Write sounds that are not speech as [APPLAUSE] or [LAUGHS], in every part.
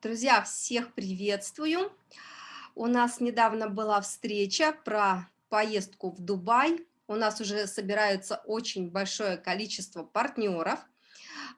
Друзья, всех приветствую. У нас недавно была встреча про поездку в Дубай. У нас уже собирается очень большое количество партнеров.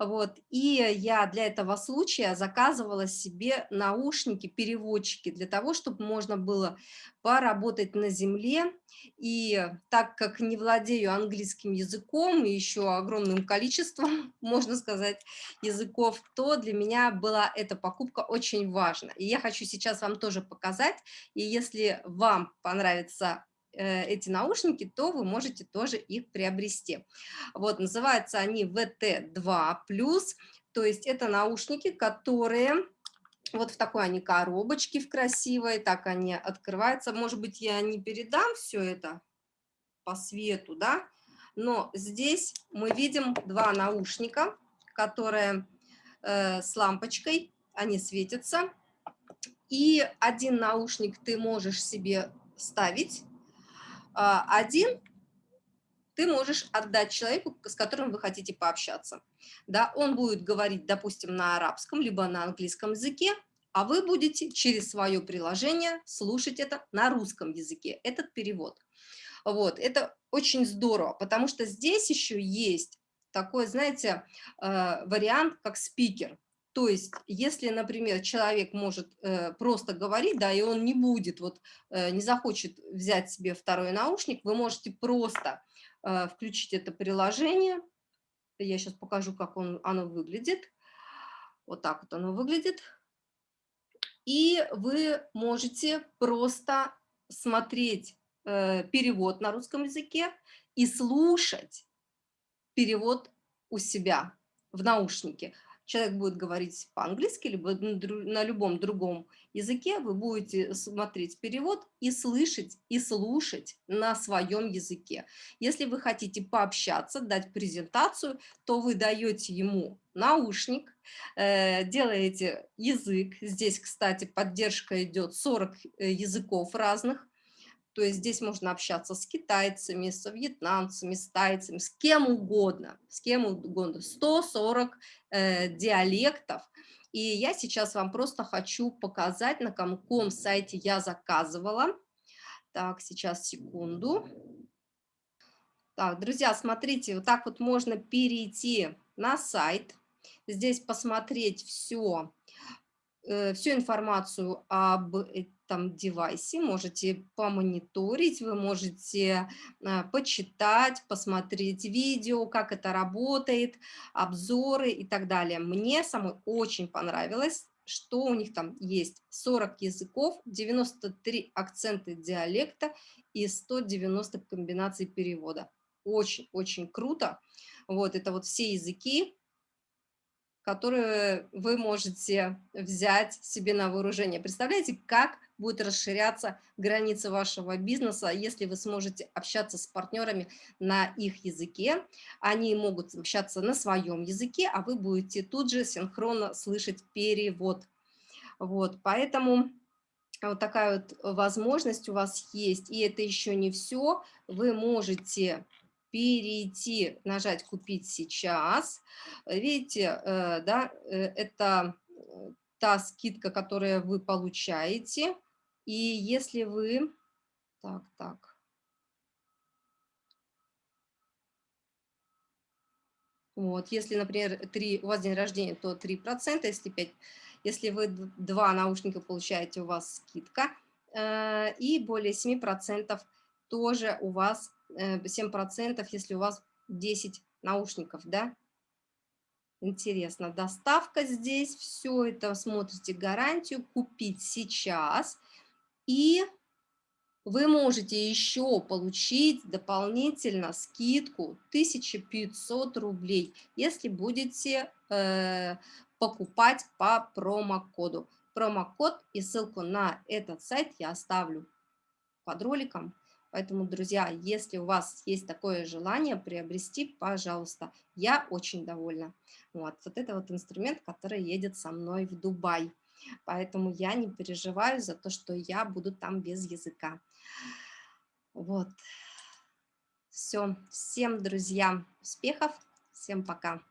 Вот. И я для этого случая заказывала себе наушники, переводчики, для того, чтобы можно было поработать на земле. И так как не владею английским языком и еще огромным количеством, [LAUGHS] можно сказать, языков, то для меня была эта покупка очень важна. И я хочу сейчас вам тоже показать. И если вам понравится эти наушники, то вы можете тоже их приобрести. Вот, называются они VT2+, то есть это наушники, которые вот в такой они коробочке в красивой, так они открываются. Может быть, я не передам все это по свету, да, но здесь мы видим два наушника, которые э, с лампочкой, они светятся. И один наушник ты можешь себе ставить один ты можешь отдать человеку, с которым вы хотите пообщаться. Да, он будет говорить, допустим, на арабском, либо на английском языке, а вы будете через свое приложение слушать это на русском языке, этот перевод. Вот, это очень здорово, потому что здесь еще есть такой, знаете, э, вариант, как спикер. То есть, если, например, человек может э, просто говорить, да, и он не будет, вот, э, не захочет взять себе второй наушник, вы можете просто э, включить это приложение. Я сейчас покажу, как он, оно выглядит. Вот так вот оно выглядит. И вы можете просто смотреть э, перевод на русском языке и слушать перевод у себя в наушнике человек будет говорить по-английски, либо на любом другом языке, вы будете смотреть перевод и слышать, и слушать на своем языке. Если вы хотите пообщаться, дать презентацию, то вы даете ему наушник, э, делаете язык. Здесь, кстати, поддержка идет 40 э, языков разных. То есть здесь можно общаться с китайцами, с вьетнамцами, с тайцами, с кем угодно, с кем угодно. 140 э, диалектов. И я сейчас вам просто хочу показать, на каком сайте я заказывала. Так, сейчас, секунду. Так, друзья, смотрите, вот так вот можно перейти на сайт. Здесь посмотреть все, э, всю информацию об там девайсе, можете помониторить, вы можете а, почитать, посмотреть видео, как это работает, обзоры и так далее. Мне самой очень понравилось, что у них там есть 40 языков, 93 акцента диалекта и 190 комбинаций перевода. Очень-очень круто. Вот это вот все языки, которые вы можете взять себе на вооружение. Представляете, как будет расширяться границы вашего бизнеса, если вы сможете общаться с партнерами на их языке. Они могут общаться на своем языке, а вы будете тут же синхронно слышать перевод. Вот, поэтому вот такая вот возможность у вас есть. И это еще не все. Вы можете перейти, нажать «Купить сейчас». Видите, э, да, э, это та скидка, которую вы получаете. И если вы... Так, так. Вот, если, например, 3, у вас день рождения, то 3%, если 5, если вы два наушника получаете, у вас скидка. Э, и более 7% тоже у вас, э, 7%, если у вас 10 наушников, да. Интересно, доставка здесь, все это, смотрите гарантию, купить сейчас – и вы можете еще получить дополнительно скидку 1500 рублей, если будете э, покупать по промокоду. Промокод и ссылку на этот сайт я оставлю под роликом. Поэтому, друзья, если у вас есть такое желание приобрести, пожалуйста, я очень довольна. Вот, вот это вот инструмент, который едет со мной в Дубай. Поэтому я не переживаю за то, что я буду там без языка. Вот. Все. Всем, друзья, успехов. Всем пока.